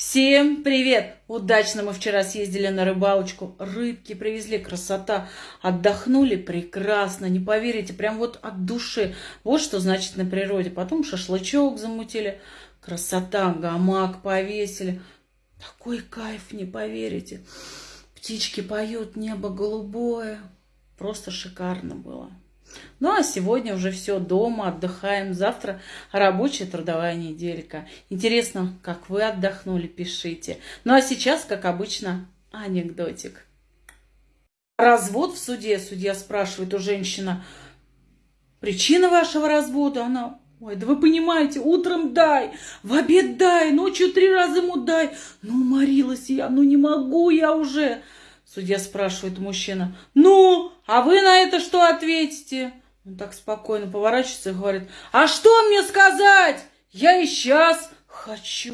Всем привет! Удачно мы вчера съездили на рыбалочку. Рыбки привезли, красота. Отдохнули прекрасно, не поверите, прям вот от души. Вот что значит на природе. Потом шашлычок замутили. Красота, гамак повесили. Такой кайф, не поверите. Птички поют, небо голубое. Просто шикарно было. Ну а сегодня уже все дома, отдыхаем. Завтра рабочая трудовая неделька. Интересно, как вы отдохнули, пишите. Ну а сейчас, как обычно, анекдотик. Развод в суде. Судья спрашивает у женщины, причина вашего развода? Она, ой, да вы понимаете, утром дай, в обед дай, ночью три раза ему дай. Ну, уморилась я, ну не могу я уже. Судья спрашивает мужчина, ну, а вы на это что ответите? Он так спокойно поворачивается и говорит, а что мне сказать? Я и сейчас хочу.